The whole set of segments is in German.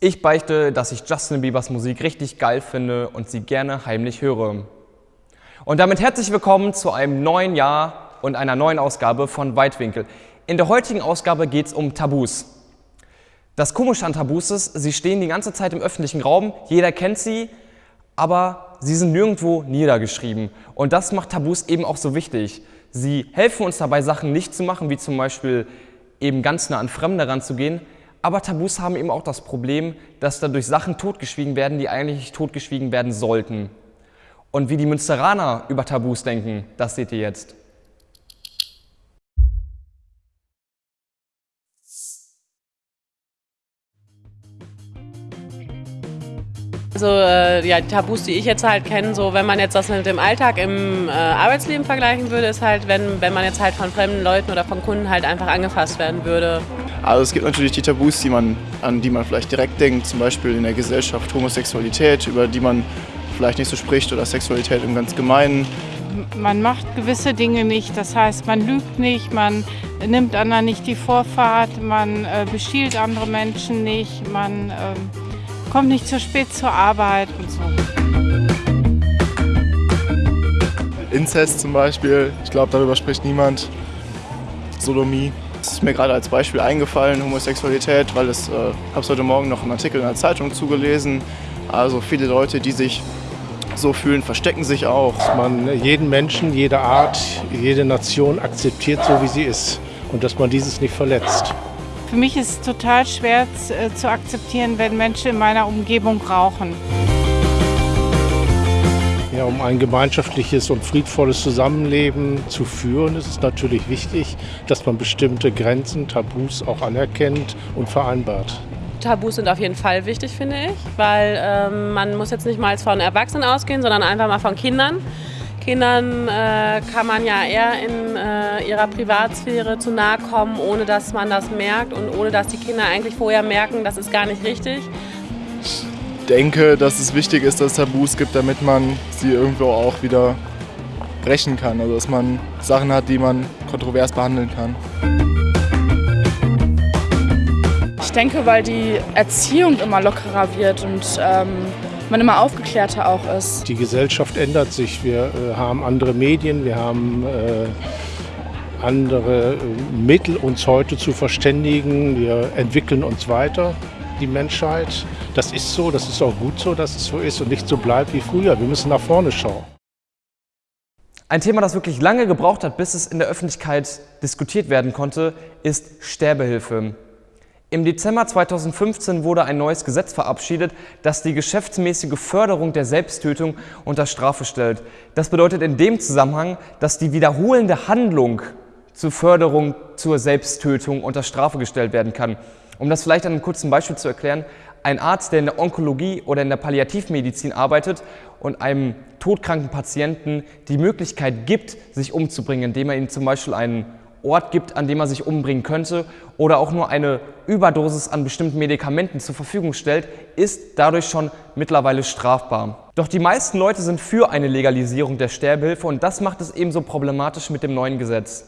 Ich beichte, dass ich Justin Biebers Musik richtig geil finde und sie gerne heimlich höre. Und damit herzlich willkommen zu einem neuen Jahr und einer neuen Ausgabe von Weitwinkel. In der heutigen Ausgabe geht es um Tabus. Das Komische an Tabus ist, sie stehen die ganze Zeit im öffentlichen Raum, jeder kennt sie, aber sie sind nirgendwo niedergeschrieben. Und das macht Tabus eben auch so wichtig. Sie helfen uns dabei, Sachen nicht zu machen, wie zum Beispiel eben ganz nah an Fremde ranzugehen, aber Tabus haben eben auch das Problem, dass dadurch Sachen totgeschwiegen werden, die eigentlich totgeschwiegen werden sollten. Und wie die Münsteraner über Tabus denken, das seht ihr jetzt. Also äh, ja, die Tabus, die ich jetzt halt kenne, so wenn man jetzt das mit dem Alltag im äh, Arbeitsleben vergleichen würde, ist halt, wenn, wenn man jetzt halt von fremden Leuten oder von Kunden halt einfach angefasst werden würde. Also es gibt natürlich die Tabus, die man, an die man vielleicht direkt denkt, zum Beispiel in der Gesellschaft Homosexualität, über die man vielleicht nicht so spricht oder Sexualität im ganz Gemeinen. Man macht gewisse Dinge nicht, das heißt man lügt nicht, man nimmt anderen nicht die Vorfahrt, man äh, bestiehlt andere Menschen nicht, man äh, kommt nicht zu spät zur Arbeit und so. Inzest zum Beispiel, ich glaube darüber spricht niemand. Sodomie. Das ist mir gerade als Beispiel eingefallen, Homosexualität, weil es, äh, habe es heute Morgen noch einen Artikel in der Zeitung zugelesen. Also viele Leute, die sich so fühlen, verstecken sich auch. Dass man jeden Menschen, jede Art, jede Nation akzeptiert, so wie sie ist und dass man dieses nicht verletzt. Für mich ist es total schwer äh, zu akzeptieren, wenn Menschen in meiner Umgebung rauchen. Ja, um ein gemeinschaftliches und friedvolles Zusammenleben zu führen, ist es natürlich wichtig, dass man bestimmte Grenzen, Tabus auch anerkennt und vereinbart. Tabus sind auf jeden Fall wichtig, finde ich, weil ähm, man muss jetzt nicht mal von Erwachsenen ausgehen, sondern einfach mal von Kindern. Kindern äh, kann man ja eher in äh, ihrer Privatsphäre zu nahe kommen, ohne dass man das merkt und ohne dass die Kinder eigentlich vorher merken, das ist gar nicht richtig denke, dass es wichtig ist, dass es Tabus gibt, damit man sie irgendwo auch wieder brechen kann. Also dass man Sachen hat, die man kontrovers behandeln kann. Ich denke, weil die Erziehung immer lockerer wird und ähm, man immer aufgeklärter auch ist. Die Gesellschaft ändert sich. Wir äh, haben andere Medien, wir haben äh, andere äh, Mittel, uns heute zu verständigen. Wir entwickeln uns weiter die Menschheit. Das ist so, das ist auch gut so, dass es so ist und nicht so bleibt wie früher. Wir müssen nach vorne schauen. Ein Thema, das wirklich lange gebraucht hat, bis es in der Öffentlichkeit diskutiert werden konnte, ist Sterbehilfe. Im Dezember 2015 wurde ein neues Gesetz verabschiedet, das die geschäftsmäßige Förderung der Selbsttötung unter Strafe stellt. Das bedeutet in dem Zusammenhang, dass die wiederholende Handlung zur Förderung zur Selbsttötung unter Strafe gestellt werden kann. Um das vielleicht an einem kurzen Beispiel zu erklären, ein Arzt, der in der Onkologie oder in der Palliativmedizin arbeitet und einem todkranken Patienten die Möglichkeit gibt, sich umzubringen, indem er ihm zum Beispiel einen Ort gibt, an dem er sich umbringen könnte oder auch nur eine Überdosis an bestimmten Medikamenten zur Verfügung stellt, ist dadurch schon mittlerweile strafbar. Doch die meisten Leute sind für eine Legalisierung der Sterbehilfe und das macht es ebenso problematisch mit dem neuen Gesetz.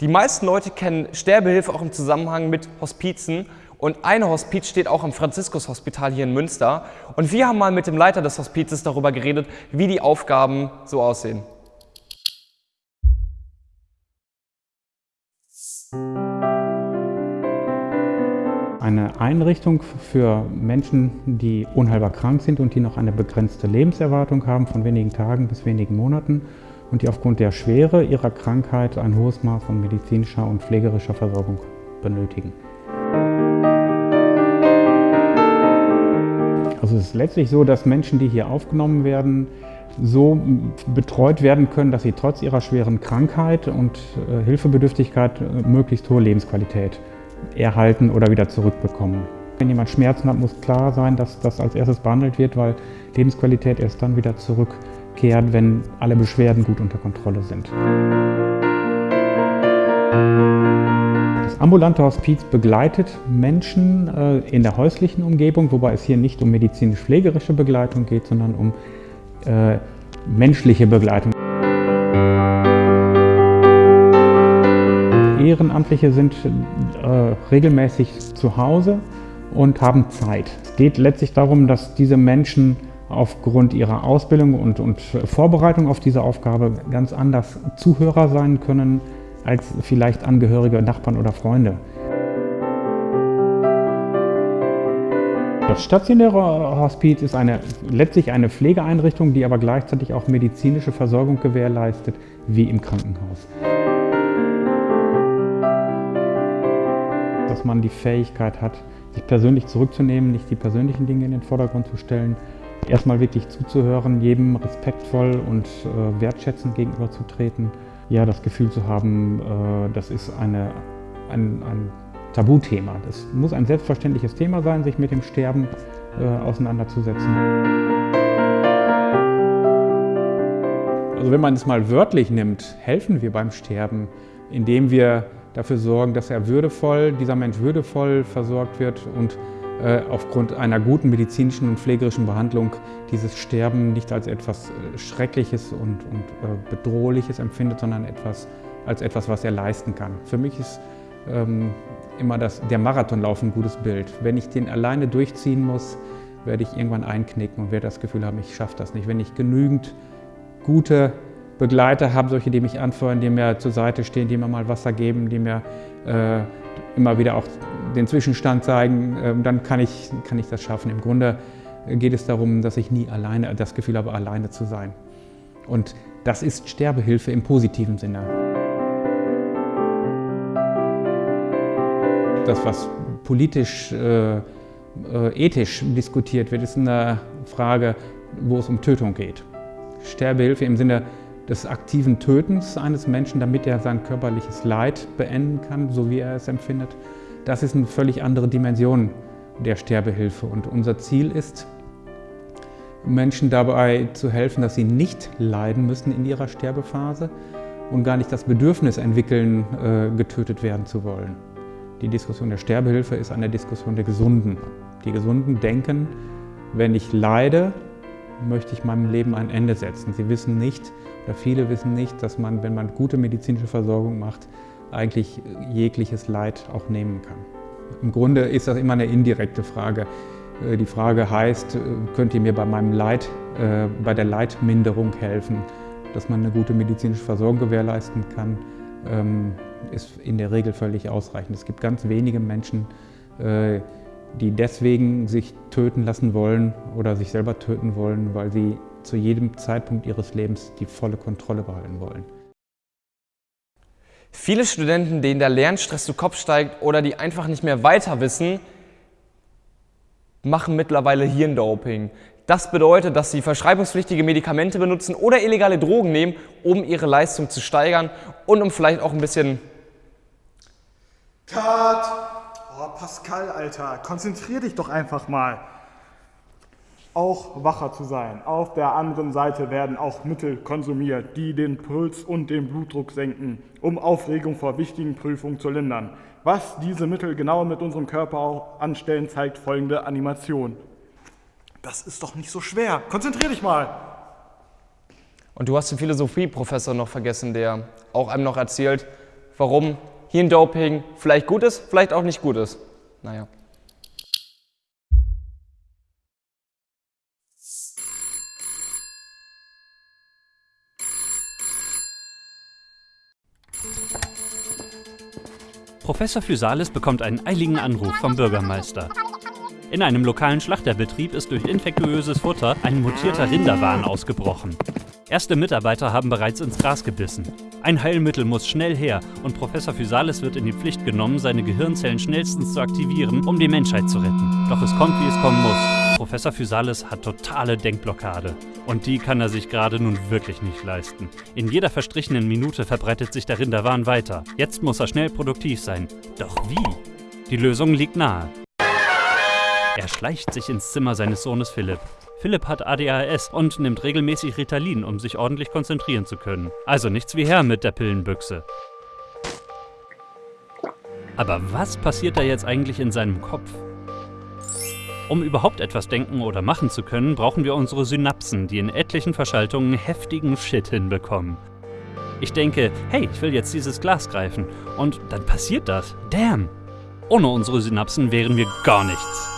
Die meisten Leute kennen Sterbehilfe auch im Zusammenhang mit Hospizen und ein Hospiz steht auch im Franziskus-Hospital hier in Münster. Und wir haben mal mit dem Leiter des Hospizes darüber geredet, wie die Aufgaben so aussehen. Eine Einrichtung für Menschen, die unheilbar krank sind und die noch eine begrenzte Lebenserwartung haben von wenigen Tagen bis wenigen Monaten und die aufgrund der Schwere ihrer Krankheit ein hohes Maß an medizinischer und pflegerischer Versorgung benötigen. Also es ist letztlich so, dass Menschen, die hier aufgenommen werden, so betreut werden können, dass sie trotz ihrer schweren Krankheit und äh, Hilfebedürftigkeit äh, möglichst hohe Lebensqualität erhalten oder wieder zurückbekommen. Wenn jemand Schmerzen hat, muss klar sein, dass das als erstes behandelt wird, weil Lebensqualität erst dann wieder zurückkehrt, wenn alle Beschwerden gut unter Kontrolle sind. Das ambulante Hospiz begleitet Menschen äh, in der häuslichen Umgebung, wobei es hier nicht um medizinisch-pflegerische Begleitung geht, sondern um äh, menschliche Begleitung. Ehrenamtliche sind äh, regelmäßig zu Hause und haben Zeit. Es geht letztlich darum, dass diese Menschen aufgrund ihrer Ausbildung und, und Vorbereitung auf diese Aufgabe ganz anders Zuhörer sein können als vielleicht Angehörige, Nachbarn oder Freunde. Das stationäre Hospiz ist eine, letztlich eine Pflegeeinrichtung, die aber gleichzeitig auch medizinische Versorgung gewährleistet, wie im Krankenhaus. Dass man die Fähigkeit hat, sich persönlich zurückzunehmen, nicht die persönlichen Dinge in den Vordergrund zu stellen, erstmal wirklich zuzuhören, jedem respektvoll und äh, wertschätzend gegenüberzutreten. Ja, das Gefühl zu haben, äh, das ist eine, ein, ein Tabuthema. Das muss ein selbstverständliches Thema sein, sich mit dem Sterben äh, auseinanderzusetzen. Also wenn man es mal wörtlich nimmt, helfen wir beim Sterben, indem wir dafür sorgen, dass er würdevoll, dieser Mensch würdevoll versorgt wird und aufgrund einer guten medizinischen und pflegerischen Behandlung dieses Sterben nicht als etwas äh, Schreckliches und, und äh, Bedrohliches empfindet, sondern etwas, als etwas, was er leisten kann. Für mich ist ähm, immer das, der Marathonlauf ein gutes Bild. Wenn ich den alleine durchziehen muss, werde ich irgendwann einknicken und werde das Gefühl haben, ich schaffe das nicht. Wenn ich genügend gute Begleiter habe, solche, die mich anfeuern, die mir zur Seite stehen, die mir mal Wasser geben, die mir äh, immer wieder auch den Zwischenstand zeigen, äh, dann kann ich, kann ich das schaffen. Im Grunde geht es darum, dass ich nie alleine das Gefühl habe, alleine zu sein. Und das ist Sterbehilfe im positiven Sinne. Das, was politisch, äh, äh, ethisch diskutiert wird, ist eine Frage, wo es um Tötung geht. Sterbehilfe im Sinne des aktiven Tötens eines Menschen, damit er sein körperliches Leid beenden kann, so wie er es empfindet. Das ist eine völlig andere Dimension der Sterbehilfe. Und unser Ziel ist, Menschen dabei zu helfen, dass sie nicht leiden müssen in ihrer Sterbephase und gar nicht das Bedürfnis entwickeln, äh, getötet werden zu wollen. Die Diskussion der Sterbehilfe ist eine Diskussion der Gesunden. Die Gesunden denken, wenn ich leide, möchte ich meinem Leben ein Ende setzen. Sie wissen nicht, oder viele wissen nicht, dass man, wenn man gute medizinische Versorgung macht, eigentlich jegliches Leid auch nehmen kann. Im Grunde ist das immer eine indirekte Frage. Äh, die Frage heißt, äh, könnt ihr mir bei meinem Leid, äh, bei der Leidminderung helfen, dass man eine gute medizinische Versorgung gewährleisten kann, ähm, ist in der Regel völlig ausreichend. Es gibt ganz wenige Menschen, die deswegen sich töten lassen wollen oder sich selber töten wollen, weil sie zu jedem Zeitpunkt ihres Lebens die volle Kontrolle behalten wollen. Viele Studenten, denen der Lernstress zu Kopf steigt oder die einfach nicht mehr weiter wissen, machen mittlerweile Hirndoping. Das bedeutet, dass sie verschreibungspflichtige Medikamente benutzen oder illegale Drogen nehmen, um ihre Leistung zu steigern und um vielleicht auch ein bisschen... Cut! Oh, Pascal, Alter, konzentrier dich doch einfach mal. Auch wacher zu sein. Auf der anderen Seite werden auch Mittel konsumiert, die den Puls und den Blutdruck senken, um Aufregung vor wichtigen Prüfungen zu lindern. Was diese Mittel genau mit unserem Körper auch anstellen, zeigt folgende Animation. Das ist doch nicht so schwer. Konzentrier dich mal. Und du hast den Philosophieprofessor noch vergessen, der auch einem noch erzählt, warum Hirndoping vielleicht gut ist, vielleicht auch nicht gut ist. Naja. Professor Physalis bekommt einen eiligen Anruf vom Bürgermeister. In einem lokalen Schlachterbetrieb ist durch infektiöses Futter ein mutierter Rinderwahn ausgebrochen. Erste Mitarbeiter haben bereits ins Gras gebissen. Ein Heilmittel muss schnell her und Professor Physalis wird in die Pflicht genommen, seine Gehirnzellen schnellstens zu aktivieren, um die Menschheit zu retten. Doch es kommt, wie es kommen muss. Professor Physalis hat totale Denkblockade. Und die kann er sich gerade nun wirklich nicht leisten. In jeder verstrichenen Minute verbreitet sich der Rinderwahn weiter. Jetzt muss er schnell produktiv sein. Doch wie? Die Lösung liegt nahe. Er schleicht sich ins Zimmer seines Sohnes Philipp. Philipp hat ADHS und nimmt regelmäßig Ritalin, um sich ordentlich konzentrieren zu können. Also nichts wie her mit der Pillenbüchse. Aber was passiert da jetzt eigentlich in seinem Kopf? Um überhaupt etwas denken oder machen zu können, brauchen wir unsere Synapsen, die in etlichen Verschaltungen heftigen Shit hinbekommen. Ich denke, hey, ich will jetzt dieses Glas greifen. Und dann passiert das. Damn! Ohne unsere Synapsen wären wir gar nichts.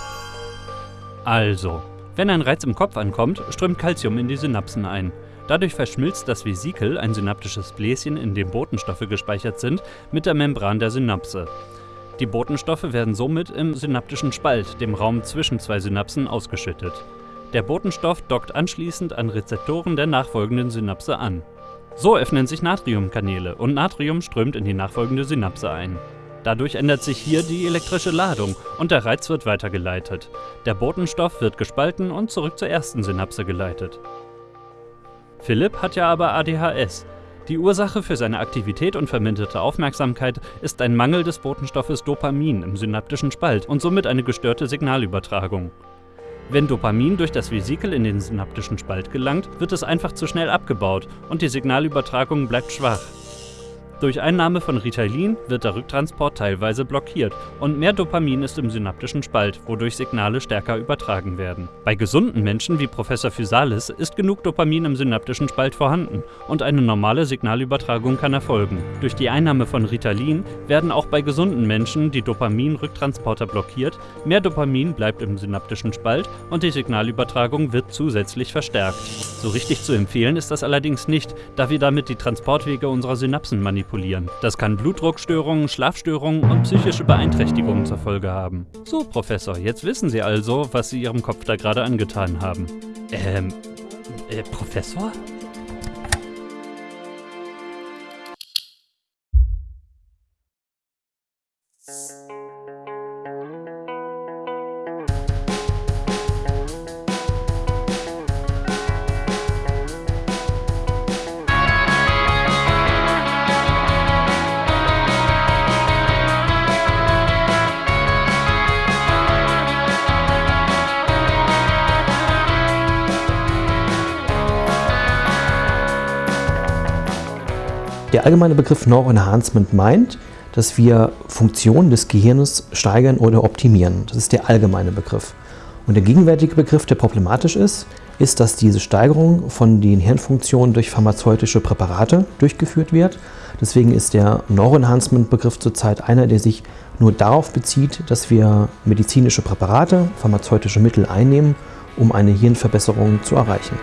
Also, wenn ein Reiz im Kopf ankommt, strömt Calcium in die Synapsen ein. Dadurch verschmilzt das Vesikel, ein synaptisches Bläschen, in dem Botenstoffe gespeichert sind, mit der Membran der Synapse. Die Botenstoffe werden somit im synaptischen Spalt, dem Raum zwischen zwei Synapsen, ausgeschüttet. Der Botenstoff dockt anschließend an Rezeptoren der nachfolgenden Synapse an. So öffnen sich Natriumkanäle und Natrium strömt in die nachfolgende Synapse ein. Dadurch ändert sich hier die elektrische Ladung und der Reiz wird weitergeleitet. Der Botenstoff wird gespalten und zurück zur ersten Synapse geleitet. Philipp hat ja aber ADHS. Die Ursache für seine Aktivität und verminderte Aufmerksamkeit ist ein Mangel des Botenstoffes Dopamin im synaptischen Spalt und somit eine gestörte Signalübertragung. Wenn Dopamin durch das Vesikel in den synaptischen Spalt gelangt, wird es einfach zu schnell abgebaut und die Signalübertragung bleibt schwach. Durch Einnahme von Ritalin wird der Rücktransport teilweise blockiert und mehr Dopamin ist im synaptischen Spalt, wodurch Signale stärker übertragen werden. Bei gesunden Menschen wie Professor Physalis ist genug Dopamin im synaptischen Spalt vorhanden und eine normale Signalübertragung kann erfolgen. Durch die Einnahme von Ritalin werden auch bei gesunden Menschen die Dopamin-Rücktransporter blockiert, mehr Dopamin bleibt im synaptischen Spalt und die Signalübertragung wird zusätzlich verstärkt. So richtig zu empfehlen ist das allerdings nicht, da wir damit die Transportwege unserer Synapsen manipulieren manipulieren. Das kann Blutdruckstörungen, Schlafstörungen und psychische Beeinträchtigungen zur Folge haben. So, Professor, jetzt wissen Sie also, was Sie Ihrem Kopf da gerade angetan haben. Ähm, äh, Professor? Allgemeine Begriff Neuroenhancement meint, dass wir Funktionen des Gehirns steigern oder optimieren. Das ist der allgemeine Begriff. Und der gegenwärtige Begriff, der problematisch ist, ist, dass diese Steigerung von den Hirnfunktionen durch pharmazeutische Präparate durchgeführt wird. Deswegen ist der Neuroenhancement-Begriff zurzeit einer, der sich nur darauf bezieht, dass wir medizinische Präparate, pharmazeutische Mittel einnehmen, um eine Hirnverbesserung zu erreichen.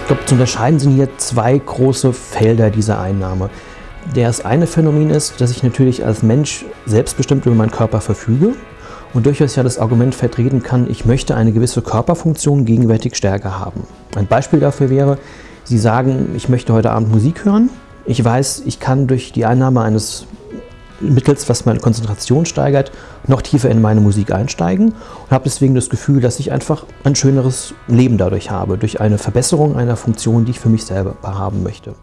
Ich glaube, zu unterscheiden sind hier zwei große Felder dieser Einnahme. Das eine Phänomen ist, dass ich natürlich als Mensch selbstbestimmt über meinen Körper verfüge und durchaus ja das Argument vertreten kann, ich möchte eine gewisse Körperfunktion gegenwärtig stärker haben. Ein Beispiel dafür wäre, Sie sagen, ich möchte heute Abend Musik hören. Ich weiß, ich kann durch die Einnahme eines mittels, was meine Konzentration steigert, noch tiefer in meine Musik einsteigen und habe deswegen das Gefühl, dass ich einfach ein schöneres Leben dadurch habe, durch eine Verbesserung einer Funktion, die ich für mich selber haben möchte.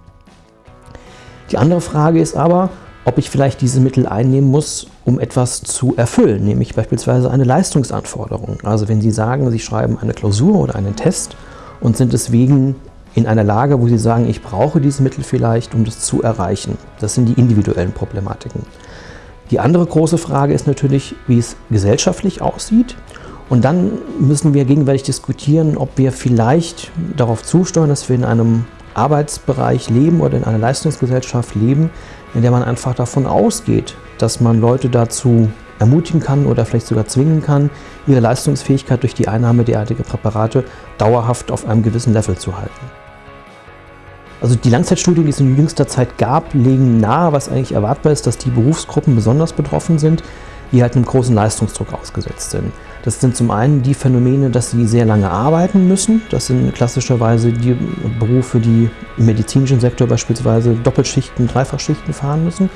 Die andere Frage ist aber, ob ich vielleicht diese Mittel einnehmen muss, um etwas zu erfüllen, nämlich beispielsweise eine Leistungsanforderung. Also wenn Sie sagen, Sie schreiben eine Klausur oder einen Test und sind deswegen in einer Lage, wo Sie sagen, ich brauche diese Mittel vielleicht, um das zu erreichen. Das sind die individuellen Problematiken. Die andere große Frage ist natürlich, wie es gesellschaftlich aussieht. Und dann müssen wir gegenwärtig diskutieren, ob wir vielleicht darauf zusteuern, dass wir in einem Arbeitsbereich leben oder in einer Leistungsgesellschaft leben, in der man einfach davon ausgeht, dass man Leute dazu ermutigen kann oder vielleicht sogar zwingen kann, ihre Leistungsfähigkeit durch die Einnahme derartiger Präparate dauerhaft auf einem gewissen Level zu halten. Also die Langzeitstudien, die es in jüngster Zeit gab, legen nahe, was eigentlich erwartbar ist, dass die Berufsgruppen besonders betroffen sind, die halt einem großen Leistungsdruck ausgesetzt sind. Das sind zum einen die Phänomene, dass sie sehr lange arbeiten müssen. Das sind klassischerweise die Berufe, die im medizinischen Sektor beispielsweise Doppelschichten, Dreifachschichten fahren müssen.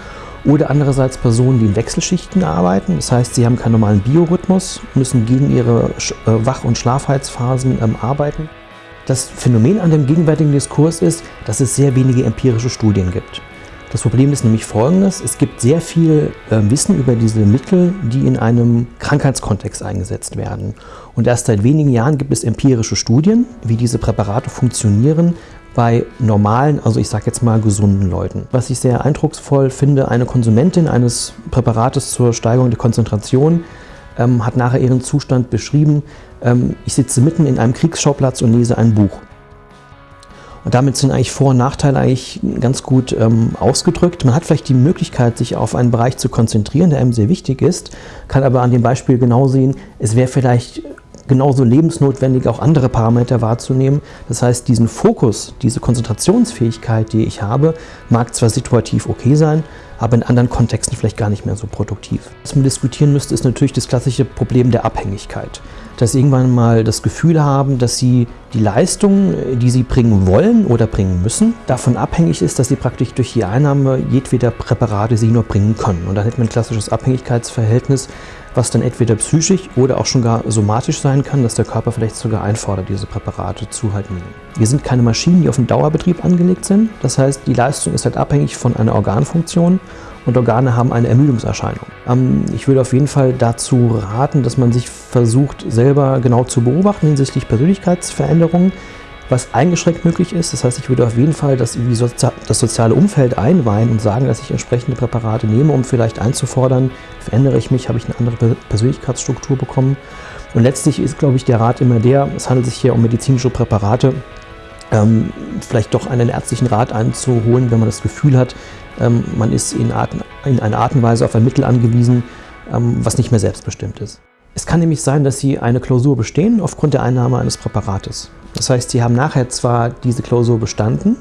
Oder andererseits Personen, die in Wechselschichten arbeiten. Das heißt, sie haben keinen normalen Biorhythmus, müssen gegen ihre äh, Wach- und Schlafheitsphasen ähm, arbeiten. Das Phänomen an dem gegenwärtigen Diskurs ist, dass es sehr wenige empirische Studien gibt. Das Problem ist nämlich folgendes, es gibt sehr viel äh, Wissen über diese Mittel, die in einem Krankheitskontext eingesetzt werden. Und erst seit wenigen Jahren gibt es empirische Studien, wie diese Präparate funktionieren bei normalen, also ich sage jetzt mal gesunden Leuten. Was ich sehr eindrucksvoll finde, eine Konsumentin eines Präparates zur Steigerung der Konzentration ähm, hat nachher ihren Zustand beschrieben, ich sitze mitten in einem Kriegsschauplatz und lese ein Buch. Und damit sind eigentlich Vor- und Nachteile eigentlich ganz gut ähm, ausgedrückt. Man hat vielleicht die Möglichkeit, sich auf einen Bereich zu konzentrieren, der einem sehr wichtig ist, kann aber an dem Beispiel genau sehen, es wäre vielleicht genauso lebensnotwendig, auch andere Parameter wahrzunehmen. Das heißt, diesen Fokus, diese Konzentrationsfähigkeit, die ich habe, mag zwar situativ okay sein, aber in anderen Kontexten vielleicht gar nicht mehr so produktiv. Was man diskutieren müsste, ist natürlich das klassische Problem der Abhängigkeit. Dass sie irgendwann mal das Gefühl haben, dass sie die Leistung, die sie bringen wollen oder bringen müssen, davon abhängig ist, dass sie praktisch durch die Einnahme jedweder Präparate sie nur bringen können. Und dann hätte man ein klassisches Abhängigkeitsverhältnis, was dann entweder psychisch oder auch schon gar somatisch sein kann, dass der Körper vielleicht sogar einfordert, diese Präparate zu halt nehmen. Wir sind keine Maschinen, die auf den Dauerbetrieb angelegt sind. Das heißt, die Leistung ist halt abhängig von einer Organfunktion und Organe haben eine Ermüdungserscheinung. Ähm, ich würde auf jeden Fall dazu raten, dass man sich versucht, selber genau zu beobachten hinsichtlich Persönlichkeitsveränderungen, was eingeschränkt möglich ist. Das heißt, ich würde auf jeden Fall das, das soziale Umfeld einweihen und sagen, dass ich entsprechende Präparate nehme, um vielleicht einzufordern, verändere ich mich, habe ich eine andere Persönlichkeitsstruktur bekommen. Und letztlich ist, glaube ich, der Rat immer der, es handelt sich hier um medizinische Präparate, ähm, vielleicht doch einen ärztlichen Rat einzuholen, wenn man das Gefühl hat, ähm, man ist in, Art, in einer Art und Weise auf ein Mittel angewiesen, ähm, was nicht mehr selbstbestimmt ist. Es kann nämlich sein, dass Sie eine Klausur bestehen aufgrund der Einnahme eines Präparates. Das heißt, Sie haben nachher zwar diese Klausur bestanden,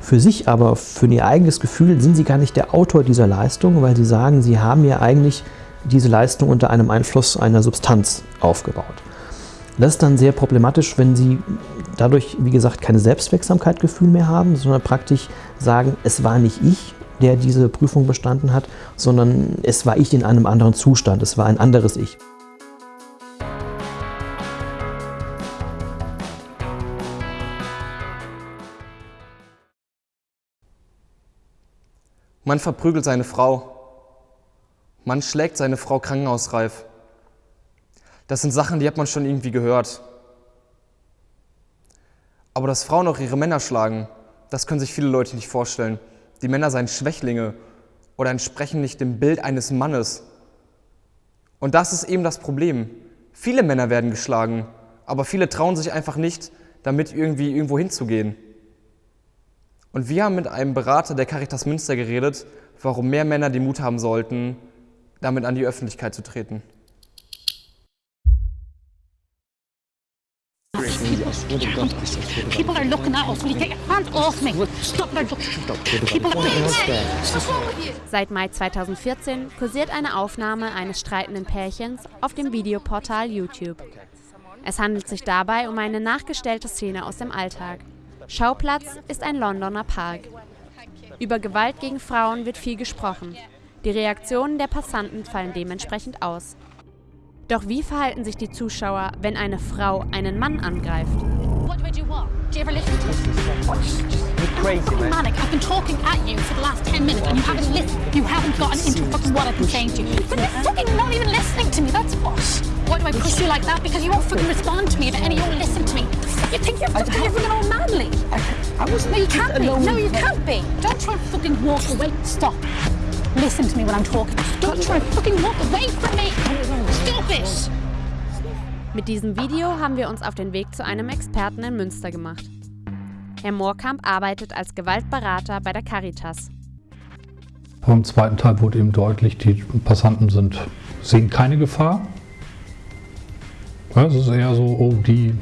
für sich aber, für Ihr eigenes Gefühl, sind Sie gar nicht der Autor dieser Leistung, weil Sie sagen, Sie haben ja eigentlich diese Leistung unter einem Einfluss einer Substanz aufgebaut. Das ist dann sehr problematisch, wenn Sie dadurch, wie gesagt, keine Selbstwirksamkeitgefühl mehr haben, sondern praktisch sagen, es war nicht ich, der diese Prüfung bestanden hat, sondern es war ich in einem anderen Zustand, es war ein anderes Ich. Man verprügelt seine Frau. Man schlägt seine Frau krankenhausreif. Das sind Sachen, die hat man schon irgendwie gehört. Aber dass Frauen auch ihre Männer schlagen, das können sich viele Leute nicht vorstellen. Die Männer seien Schwächlinge oder entsprechen nicht dem Bild eines Mannes. Und das ist eben das Problem. Viele Männer werden geschlagen, aber viele trauen sich einfach nicht, damit irgendwie irgendwo hinzugehen. Und wir haben mit einem Berater der Caritas Münster geredet, warum mehr Männer den Mut haben sollten, damit an die Öffentlichkeit zu treten. People are looking at us. Will you get your hands off me? Stop that. People are What's wrong with you? Seit Mai 2014 kursiert eine Aufnahme eines streitenden Pärchens auf dem Videoportal YouTube. Es handelt sich dabei um eine nachgestellte Szene aus dem Alltag. Schauplatz ist ein Londoner Park. Über Gewalt gegen Frauen wird viel gesprochen. Die Reaktionen der Passanten fallen dementsprechend aus. Doch wie verhalten sich die Zuschauer, wenn eine Frau einen Mann angreift? Do you ever listen to me? You're crazy, man. Manic. I've been talking at you for the last 10 minutes and you haven't listened. You haven't gotten into fucking what I've been saying to you. But you're fucking not even listening to me, that's what. Why do I push you like that? Because you won't fucking respond to me and you won't listen to me. You think you're fucking, you're fucking all manly. I was No, you can't be. No, you can't be. Don't try and fucking walk away. Stop. Listen to me when I'm talking. Don't try and fucking walk away from me. Stop it. Mit diesem Video haben wir uns auf den Weg zu einem Experten in Münster gemacht. Herr Moorkamp arbeitet als Gewaltberater bei der Caritas. Beim zweiten Teil wurde eben deutlich, die Passanten sind, sehen keine Gefahr. Ja, es ist eher so, oh, die,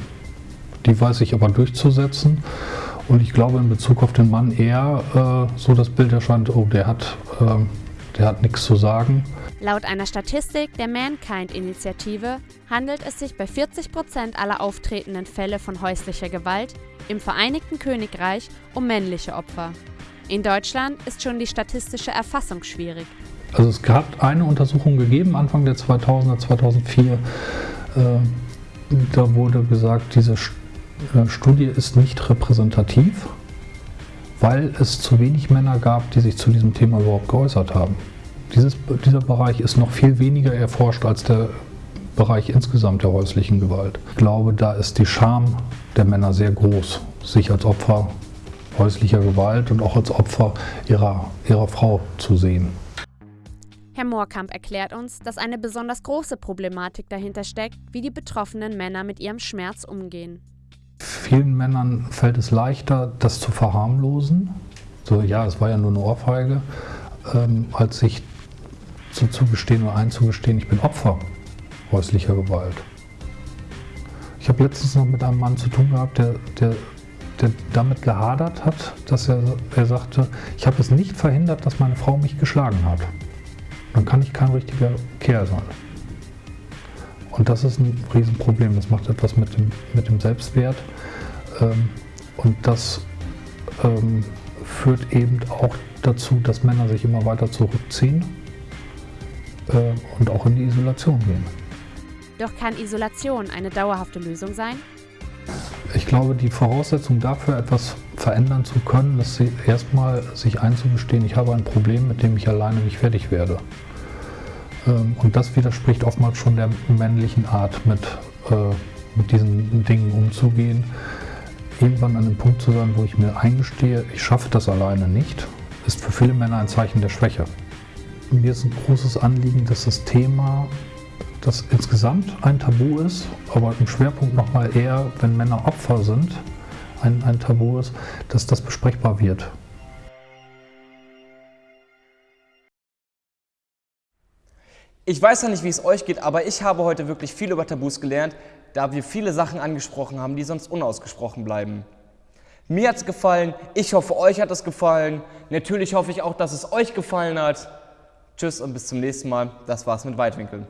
die weiß ich aber durchzusetzen. Und ich glaube in Bezug auf den Mann eher äh, so das Bild erscheint, oh, der hat, äh, der hat nichts zu sagen. Laut einer Statistik der Mankind-Initiative handelt es sich bei 40 Prozent aller auftretenden Fälle von häuslicher Gewalt im Vereinigten Königreich um männliche Opfer. In Deutschland ist schon die statistische Erfassung schwierig. Also es hat eine Untersuchung gegeben, Anfang der 2000er, 2004. Äh, da wurde gesagt, diese äh, Studie ist nicht repräsentativ, weil es zu wenig Männer gab, die sich zu diesem Thema überhaupt geäußert haben. Dieses, dieser Bereich ist noch viel weniger erforscht als der Bereich insgesamt der häuslichen Gewalt. Ich glaube, da ist die Scham der Männer sehr groß, sich als Opfer häuslicher Gewalt und auch als Opfer ihrer, ihrer Frau zu sehen. Herr Moorkamp erklärt uns, dass eine besonders große Problematik dahinter steckt, wie die betroffenen Männer mit ihrem Schmerz umgehen. Vielen Männern fällt es leichter, das zu verharmlosen. So, ja, es war ja nur eine Ohrfeige, ähm, als sich zu zugestehen oder einzugestehen, ich bin Opfer häuslicher Gewalt. Ich habe letztens noch mit einem Mann zu tun gehabt, der, der, der damit gehadert hat, dass er, er sagte, ich habe es nicht verhindert, dass meine Frau mich geschlagen hat. Dann kann ich kein richtiger Kerl sein. Und das ist ein Riesenproblem. Das macht etwas mit dem, mit dem Selbstwert. Ähm, und das ähm, führt eben auch dazu, dass Männer sich immer weiter zurückziehen äh, und auch in die Isolation gehen. Doch kann Isolation eine dauerhafte Lösung sein? Ich glaube, die Voraussetzung dafür, etwas verändern zu können, ist erstmal sich einzugestehen, ich habe ein Problem, mit dem ich alleine nicht fertig werde. Ähm, und das widerspricht oftmals schon der männlichen Art, mit, äh, mit diesen Dingen umzugehen. Irgendwann an einem Punkt zu sein, wo ich mir eingestehe, ich schaffe das alleine nicht, ist für viele Männer ein Zeichen der Schwäche. Mir ist ein großes Anliegen, dass das Thema das insgesamt ein Tabu ist, aber im Schwerpunkt nochmal eher, wenn Männer Opfer sind, ein, ein Tabu ist, dass das besprechbar wird. Ich weiß ja nicht, wie es euch geht, aber ich habe heute wirklich viel über Tabus gelernt, da wir viele Sachen angesprochen haben, die sonst unausgesprochen bleiben. Mir hat es gefallen, ich hoffe, euch hat es gefallen. Natürlich hoffe ich auch, dass es euch gefallen hat. Tschüss und bis zum nächsten Mal. Das war's mit Weitwinkeln.